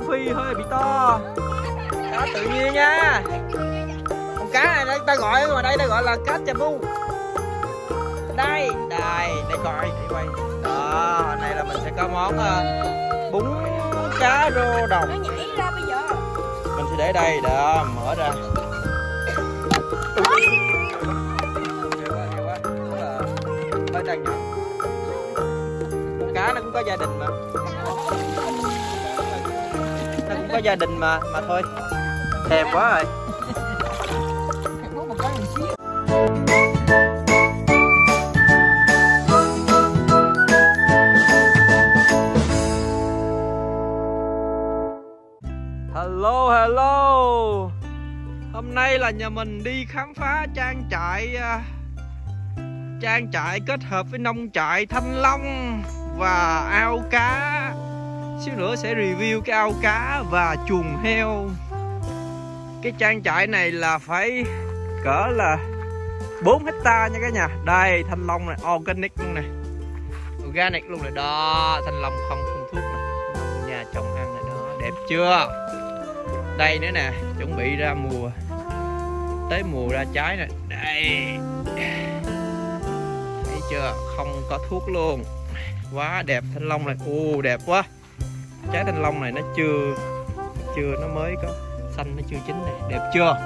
rô phi hơi bị to cá tự nhiên nha con cá này ta gọi ngoài đây ta gọi là cá chà bu đây đây đây coi đây quay đó này là mình sẽ có món ờ, bún cá rô đồng mình sẽ để đây đó mở ra cá nó cũng có gia đình mà cũng có gia đình mà mà thôi. Thèm quá rồi. Hello hello. Hôm nay là nhà mình đi khám phá trang trại à, trang trại kết hợp với nông trại thanh long và ao cá xíu nữa sẽ review cái ao cá và chuồng heo. Cái trang trại này là phải cỡ là 4 hecta nha cả nhà. Đây thanh long này organic luôn này. Organic luôn này đó thanh long không phun thuốc này nhà trồng ăn này đó. Đẹp chưa? Đây nữa nè chuẩn bị ra mùa tới mùa ra trái nè. Đây. Thấy chưa? Không có thuốc luôn. Quá đẹp thanh long này. Ô đẹp quá trái thanh long này nó chưa chưa, nó mới có xanh, nó chưa chín này đẹp chưa?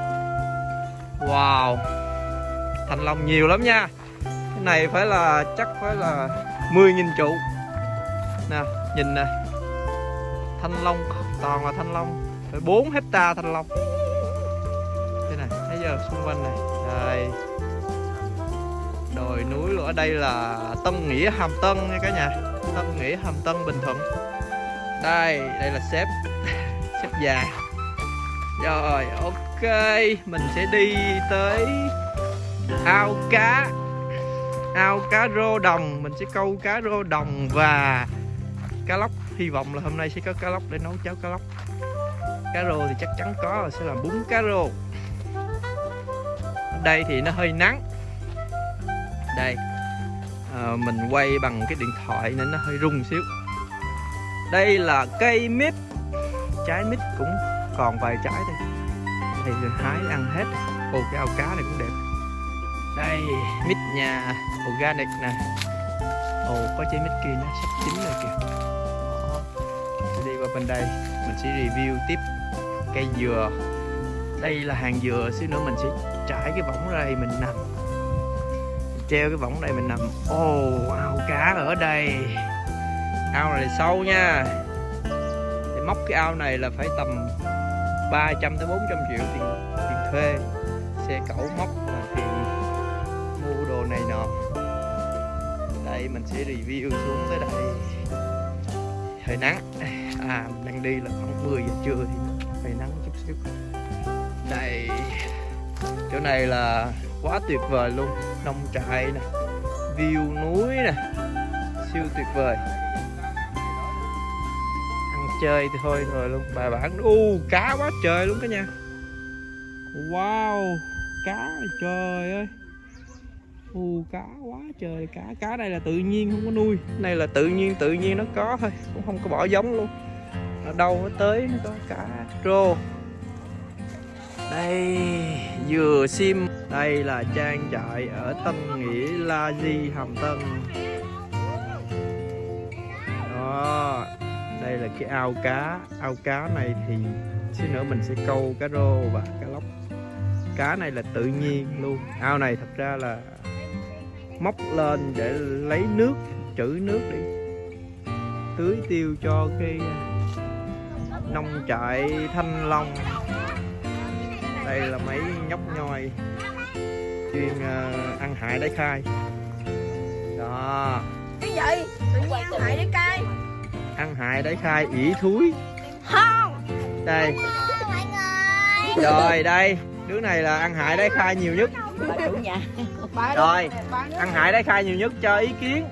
Wow. Thanh long nhiều lắm nha. Cái này phải là, chắc phải là 10.000 trụ. Nè, nhìn nè. Thanh long, toàn là thanh long. Phải 4 hecta thanh long. Thế này, thấy giờ xung quanh này. Đây. Đồi núi luôn ở đây là Tân Nghĩa Hàm Tân nha cả nhà. Tân Nghĩa Hàm Tân Bình Thuận đây đây là sếp. Sếp già. Rồi ok mình sẽ đi tới ao cá. Ao cá rô đồng mình sẽ câu cá rô đồng và cá lóc. Hy vọng là hôm nay sẽ có cá lóc để nấu cháo cá lóc. Cá rô thì chắc chắn có rồi sẽ làm bún cá rô. Đây thì nó hơi nắng. Đây. À, mình quay bằng cái điện thoại nên nó hơi rung xíu đây là cây mít. Trái mít cũng còn vài trái thôi thì hái ăn hết. Ồ cái ao cá này cũng đẹp. Đây, mít nhà organic nè. Ồ, có trái mít kia nó sắp chín rồi kìa. Đó. đi qua bên đây, mình sẽ review tiếp cây dừa. Đây là hàng dừa, xíu nữa mình sẽ trải cái võng ra đây mình nằm. Treo cái võng đây mình nằm. Ồ, ao cá ở đây ao này sâu nha. Để móc cái ao này là phải tầm 300 tới 400 triệu tiền tiền thuê. Xe cẩu móc và tiền mua đồ này nọ. Đây, mình sẽ review xuống tới đây. Hơi nắng. À mình đang đi là khoảng 10 giờ trưa thì hơi nắng chút xíu. Đây, chỗ này là quá tuyệt vời luôn. Nông trại nè, view núi nè, siêu tuyệt vời chơi thì thôi rồi luôn. Bài bản u cá quá trời luôn cả nhà. Wow, cá trời ơi. U cá quá trời cá. Cá đây là tự nhiên, không có nuôi. Này là tự nhiên tự nhiên nó có thôi, cũng không có bỏ giống luôn. Ở đâu nó tới, nó có cá. Rô. Đây, dừa sim. Đây là trang trại ở Tân Nghĩa La Di Hàm Tân. Đây là cái ao cá. Ao cá này thì xíu nữa mình sẽ câu cá rô và cá lóc. Cá này là tự nhiên luôn. Ao này thật ra là móc lên để lấy nước trữ nước để tưới tiêu cho cái nông trại thanh long. Đây là mấy nhóc nhoi chuyên uh, ăn hại đáy khai. Đó. Cái gì? Tự nhiên ăn hại đáy cay ăn hại đáy khai ỉ thúi. Không. Đây. Rồi đây. Đứa này là ăn hại đáy khai nhiều nhất. Rồi, ăn hại đáy khai nhiều nhất cho ý kiến.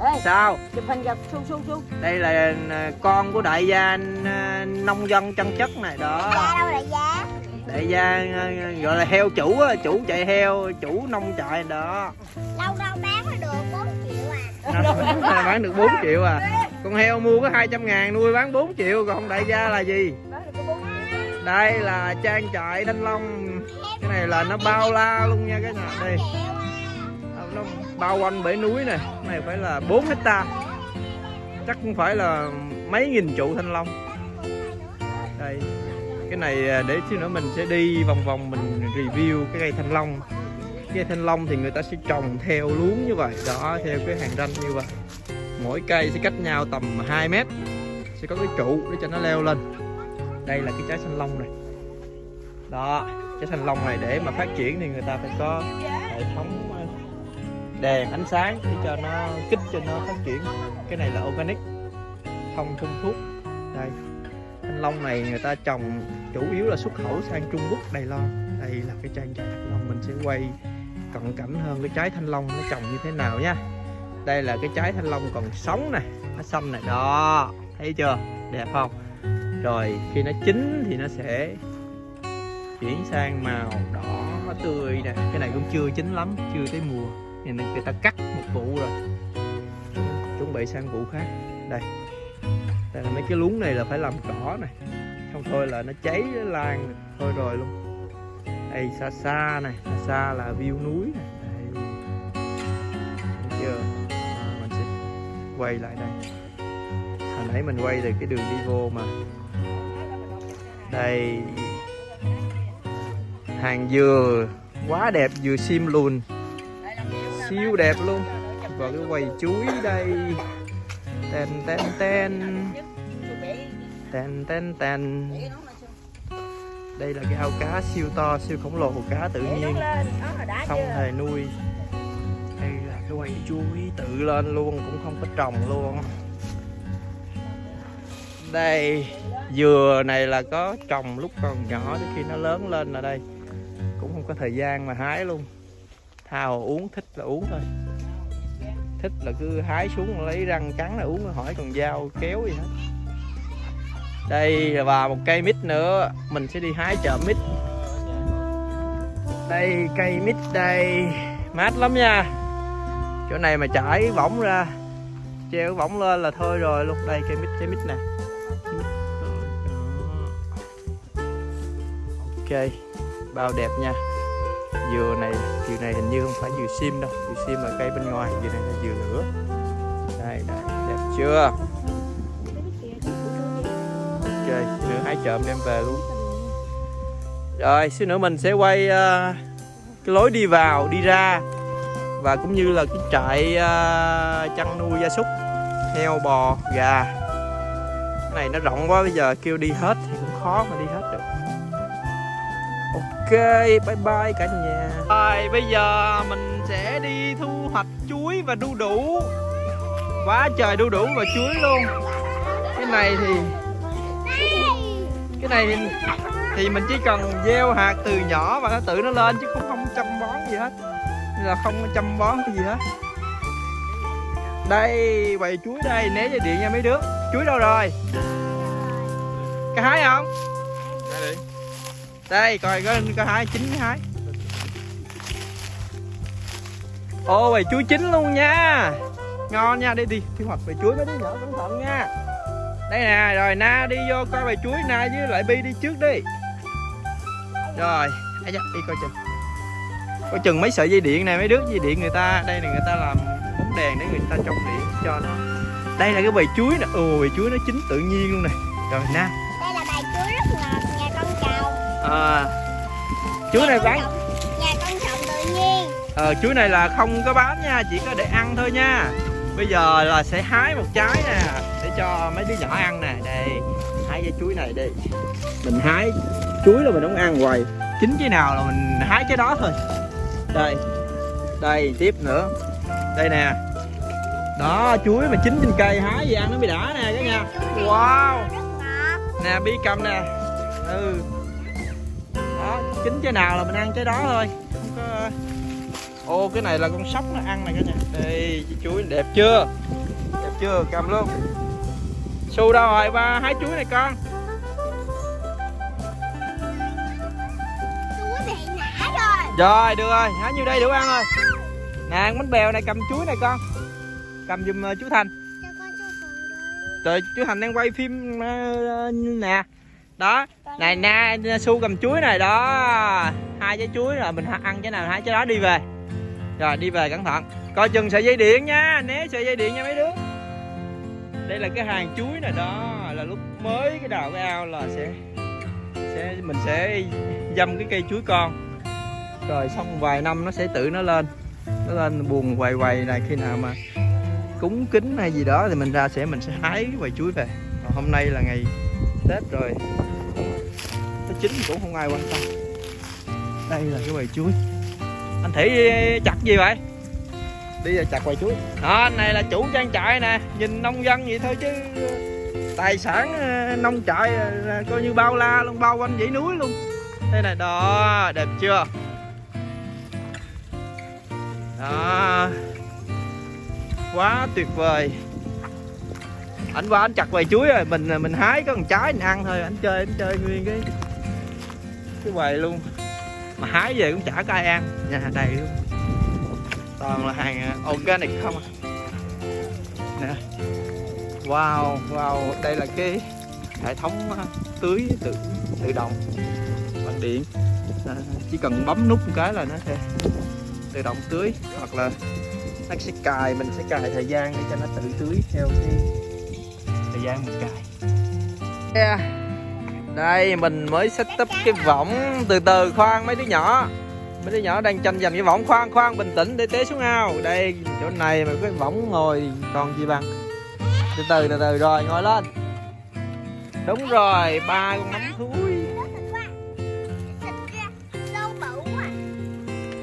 Ê, sao? Đây là à, con của đại gia à, nông dân chân chất này. Đó. Đại gia à, gọi là heo chủ á, chủ chạy heo chủ nông trại. Đó. Lâu đâu à bán được 4 triệu à. Con heo mua có 200 ngàn nuôi bán 4 triệu còn đại gia là gì? Đây là trang trại thanh long. Cái này là nó bao la luôn nha cái nhà đây? Nó bao quanh bể núi này cái này phải là 4 hecta. Chắc cũng phải là mấy nghìn trụ thanh long. Đây. Cái này à, để xíu nữa mình sẽ đi vòng vòng mình review cái cây thanh long cây thanh long thì người ta sẽ trồng theo luống như vậy. Đó, theo cái hàng ranh như vậy. Mỗi cây sẽ cách nhau tầm 2 mét. Sẽ có cái trụ để cho nó leo lên. Đây là cái trái thanh long này. Đó, trái thanh long này để mà phát triển thì người ta phải có hệ thống ờ, đèn ánh sáng để cho nó, kích cho nó phát triển. Cái này là organic, không phun thuốc. Đây, thanh long này người ta trồng chủ yếu là xuất khẩu sang Trung Quốc, Đài Loan. Đây là cái trang trại thanh long mình sẽ quay cận cảnh hơn cái trái thanh long nó trồng như thế nào nha đây là cái trái thanh long còn sống này nó xanh này đó, thấy chưa? Đẹp không? Rồi, khi nó chín thì nó sẽ chuyển sang màu đỏ tươi nè. Cái này cũng chưa chín lắm, chưa tới mùa. Nên người ta cắt một vụ rồi. Chuẩn bị sang vụ khác. Đây. Đây là mấy cái luống này là phải làm cỏ này không, thôi là nó cháy, nó lan thôi rồi luôn đây xa xa này xa xa là view núi này. Đây. Thấy chưa? À, mình sẽ quay lại đây. Hồi nãy mình quay từ cái đường đi vô mà. Đây. Hàng dừa. Quá đẹp dừa sim luôn siêu đẹp luôn. Và cái quầy chuối đây. Ten ten ten. Ten ten ten đây là cái ao cá siêu to siêu khổng lồ cá tự nhiên. không hề nuôi. Đây là cái quầy chuối tự lên luôn cũng không có trồng luôn. Đây dừa này là có trồng lúc còn nhỏ đến khi nó lớn lên là đây. Cũng không có thời gian mà hái luôn. Tha hồ uống thích là uống thôi. Thích là cứ hái xuống lấy răng cắn là uống hỏi còn dao kéo gì hết đây, và một cây mít nữa. Mình sẽ đi hái chợ mít. Đây, cây mít đây. Mát lắm nha. Chỗ này mà trải võng ra, treo võng lên là thôi rồi. Luôn đây cây mít cây mít nè. Ok, bao đẹp nha. Dừa này dừa này hình như không phải dừa sim đâu. Dừa sim là cây bên ngoài, dừa này là dừa lửa. Đây đây, đẹp chưa? Ok nữa hái chợm đem về luôn. Rồi xíu nữa mình sẽ quay uh, cái lối đi vào đi ra. Và cũng như là cái trại uh, chăn nuôi gia súc heo bò gà. Cái này nó rộng quá bây giờ kêu đi hết thì cũng khó mà đi hết được. Ok bye bye cả nhà. Rồi bây giờ mình sẽ đi thu hoạch chuối và đu đủ. Quá trời đu đủ và chuối luôn. Cái này thì cái này thì, thì mình chỉ cần gieo hạt từ nhỏ và nó tự nó lên chứ không không chăm bón gì hết. Nên là không chăm bón cái gì hết. Đây bầy chuối đây né dây điện nha mấy đứa. Chuối đâu rồi? Cái hái không? Đây coi có có hái chín cái hái. Ô bầy chuối chín luôn nha. Ngon nha đi đi thu hoạch bầy chuối mấy đứa nhỏ cẩn thận nha đây nè rồi na đi vô coi bài chuối na với lại bi đi trước đi. Rồi ấy da, đi coi chừng. Coi chừng mấy sợi dây điện này mấy đứa dây điện người ta đây là người ta làm bóng đèn để người ta trồng điện cho nó. Đây là cái bầy chuối nè. Ồ bầy chuối nó chín tự nhiên luôn nè. Rồi na. Đây là bài chuối rất ngọt, nhà con trồng. à, chuối này bán. Nhà con trồng tự nhiên. ờ chuối này là không có bán nha chỉ có để ăn thôi nha bây giờ là sẽ hái một trái nè, để cho mấy đứa nhỏ ăn nè. Đây, hái cái chuối này đi. Mình hái chuối là mình không ăn hoài. Chín cái nào là mình hái cái đó thôi. Đây đây, tiếp nữa. Đây nè. Đó, chuối mà chín trên cây hái gì ăn nó mới đã nè cả nhà wow. Nè, bi cầm nè. Ừ. Đó, chín cái nào là mình ăn cái đó thôi. Không có ô cái này là con sóc nó ăn này cả nhà. Đây cái chuối đẹp chưa? Đẹp chưa? Cầm luôn. Su đâu rồi? Ba hái chuối này con. Chuối bị nã rồi. rồi được rồi. Hái nhiêu đây đủ ăn rồi. Nè ăn bánh bèo này cầm chuối này con. Cầm giùm ờ, chú thành. Cho con cho phần trời chú thành đang quay phim ờ, nè. Đó. Này na su cầm chuối này đó. Hai trái chuối rồi mình ăn trái nào hai trái đó đi về rồi, đi về cẩn thận. Coi chừng sợi dây điện nha, né sợi dây điện nha mấy đứa. Đây là cái hàng chuối này đó là lúc mới cái đào cái ao là sẽ sẽ, mình sẽ dâm cái cây chuối con. Rồi xong vài năm nó sẽ tự nó lên. Nó lên buồn quầy quầy này, khi nào mà cúng kính hay gì đó thì mình ra sẽ, mình sẽ hái cái quầy chuối về. Còn hôm nay là ngày tết rồi. Nó chín cũng không ai quan tâm. Đây là cái quầy chuối anh thủy chặt gì vậy? Đi ra chặt quầy chuối. Đó này là chủ trang trại nè nhìn nông dân vậy thôi chứ tài sản ờ, nông trại ờ, coi như bao la luôn bao quanh dãy núi luôn. Đây này đó đẹp chưa? Đó. Quá tuyệt vời. Anh qua anh chặt quầy chuối rồi mình mình hái có một trái mình ăn thôi anh chơi anh chơi nguyên cái cái quầy luôn mà hái về cũng chả có ai ăn. Nhà đầy luôn. Toàn là hàng ờ, organic không à? Nè. Wow wow đây là cái hệ thống ờ, tưới tự tự động. Bằng điện. À, chỉ cần bấm nút một cái là nó sẽ tự động tưới hoặc là nó sẽ cài mình sẽ cài thời gian để cho nó tự tưới theo cái thời gian mình cài. Yeah đây, mình mới setup cái võng từ từ khoan mấy đứa nhỏ. Mấy đứa nhỏ đang tranh giành cái võng khoan khoan, bình tĩnh để té xuống ao. Đây, chỗ này mà cái võng ngồi, còn gì bằng? Từ từ từ từ, rồi, ngồi lên. Đúng rồi, ba con nắm thúi.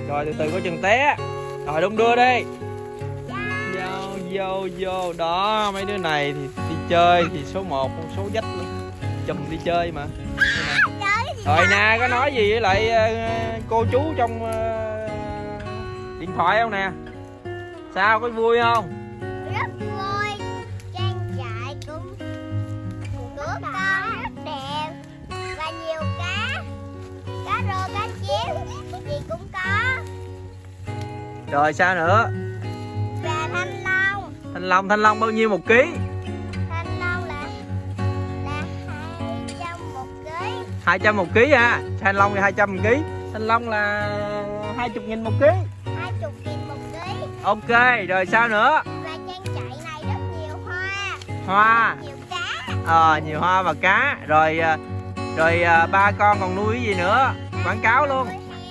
Rồi, từ từ, có chừng té. Rồi, đung đưa đi. Vô vô vô. Đó, mấy đứa này thì đi chơi thì số 1 con số dách luôn chùm đi chơi mà. Rồi nè có nói gì với lại ờ, cô chú trong ờ, điện thoại không nè? Sao có vui không? Rất vui. Trang trại cũng của con rất đẹp Và nhiều cá. Cá rô, cá chép Gì cũng có. Rồi sao nữa? Và thanh long. Thanh long thanh long bao nhiêu một ký 200 một ký ha thanh long thì 200 một ký. Thanh long là 20 nghìn một ký. Hai chục nghìn một ký. Ok rồi sao nữa? Và trang trại này rất nhiều hoa. Hoa. Nhiều cá. Ờ nhiều hoa và cá. Rồi à, rồi à, ba con còn nuôi cái gì nữa? Quảng cáo luôn.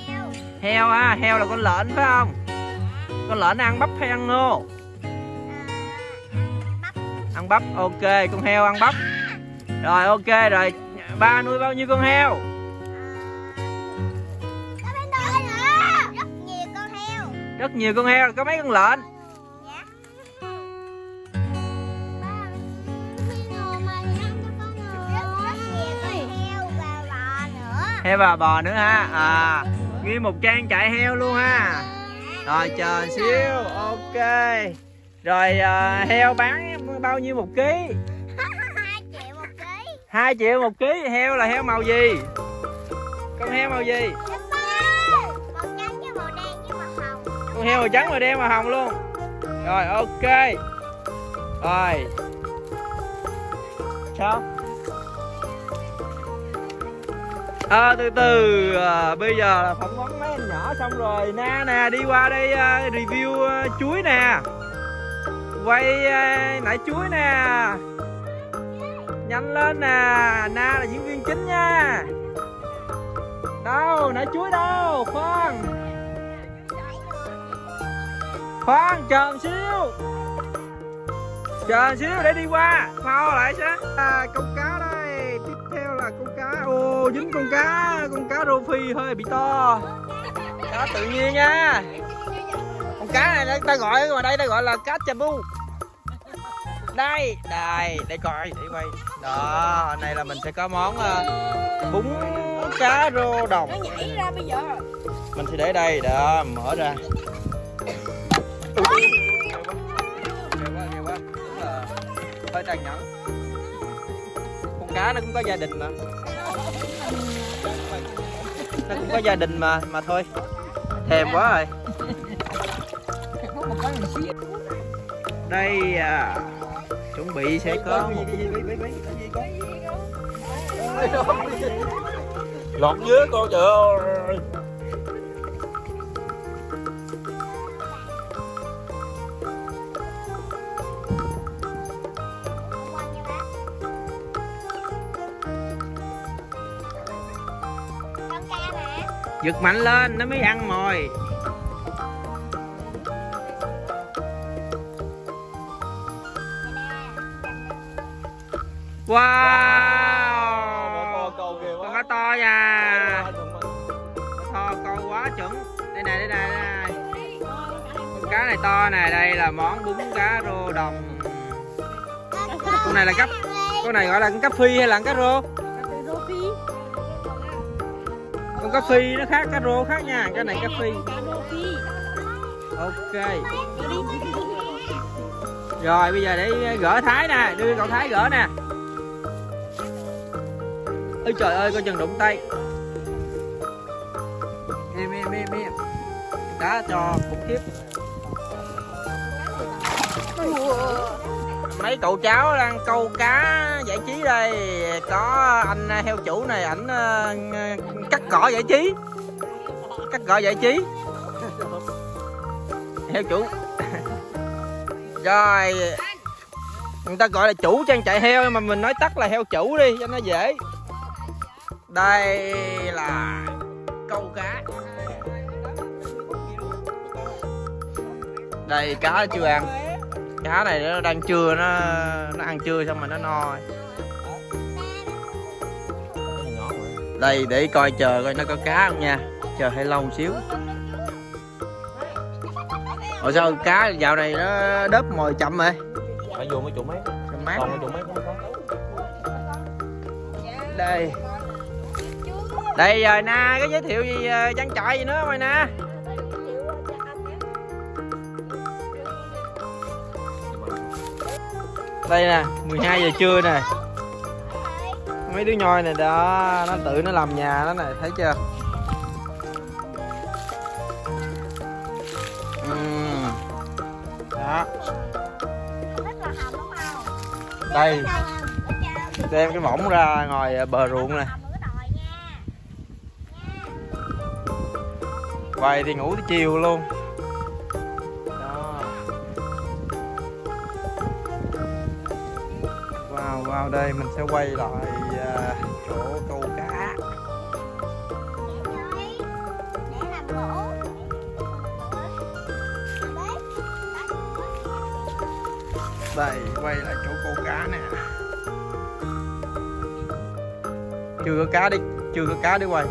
heo. Heo ha heo là con lợn phải không? Con lợn ăn bắp hay ăn ngô? À, bắp. Ăn bắp ok con heo ăn bắp. Rồi ok rồi ba nuôi bao nhiêu con heo? Rất nhiều con heo. Rất nhiều con heo. Có mấy con lợn? Dạ. Heo và bò nữa. Heo và bò nữa ha? À nguyên một trang trại heo luôn ha? Rồi chờ xíu. Ok. Rồi à, heo bán bao nhiêu một ký 2 triệu một ký heo là heo màu gì? Con heo màu gì? Màu trắng với màu đen với màu hồng. Con heo màu trắng màu đen màu hồng luôn. Rồi ok. Rồi. Sao? À, từ từ à, bây giờ là phỏng vấn mấy anh nhỏ xong rồi. Na nè đi qua đây à, review à, chuối nè. Quay à, nãy chuối nè nhanh lên nè na là diễn viên chính nha. Đâu nãy chuối đâu khoan. Khoan chờ một xíu. Chờ một xíu để đi qua mau lại sẽ à, con cá đây tiếp theo là con cá. Ô dính con cá con cá rô phi hơi bị to. Cá tự nhiên nha. Con cá này ta gọi ngoài đây ta gọi là cá chabu. Đây đây để coi để quay đó này là mình sẽ có món uh, bún cá rô đồng. Nó nhảy ra bây giờ. Mình sẽ để đây đó mở ra. Hơi tàn nhẫn. Con cá nó cũng có gia đình mà. Nó cũng có gia đình mà mà thôi. Thèm quá rồi. Đây à chuẩn bị sẽ có một lọt dưới con trời ơi. Giật mạnh lên nó mới ăn mồi wow. Kìa con cá to nha. To câu quá chuẩn. Đây này đây này đây này con cá này to nè đây là món bún cá rô đồng. Con này là cấp con này gọi là con cá phi hay là con cá rô? Con cá phi nó khác cá rô khác nha. Cái này cá phi ok. Rồi bây giờ để gỡ thái nè đưa cậu thái gỡ nè ôi trời ơi, coi chừng đụng tay. Em em em em cá trò khủng khiếp. Mấy cậu cháu đang câu cá giải trí đây. Có anh à, heo chủ này, ảnh à, cắt cỏ giải trí. Cắt cỏ giải trí. Heo chủ. Rồi. Người ta gọi là chủ trang trại heo mà mình nói tắt là heo chủ đi, cho nó dễ đây là câu cá đây cá nó chưa ăn cá này nó đang trưa nó nó ăn trưa xong rồi nó no. Đây để coi chờ coi nó có cá không nha. Chờ hơi lâu một xíu. Ủa sao cá dạo này nó đớp mồi chậm rồi phải vô mấy chỗ mấy mát còn mấy chỗ mấy không có? Đây đây rồi na có giới thiệu gì ờ, trang trại gì nữa không rồi na đây nè 12 giờ trưa nè. Mấy đứa nhoi này đó, nó tự nó làm nhà nó này thấy chưa? Ừm. đó. Đây. Đem cái võng ra ngoài ờ, bờ ruộng này quay thì ngủ tới chiều luôn. Đó. Vào vào đây mình sẽ quay lại à, chỗ câu cá. Đây, quay lại chỗ câu cá nè. Chưa có cá đi, chưa có cá để quay.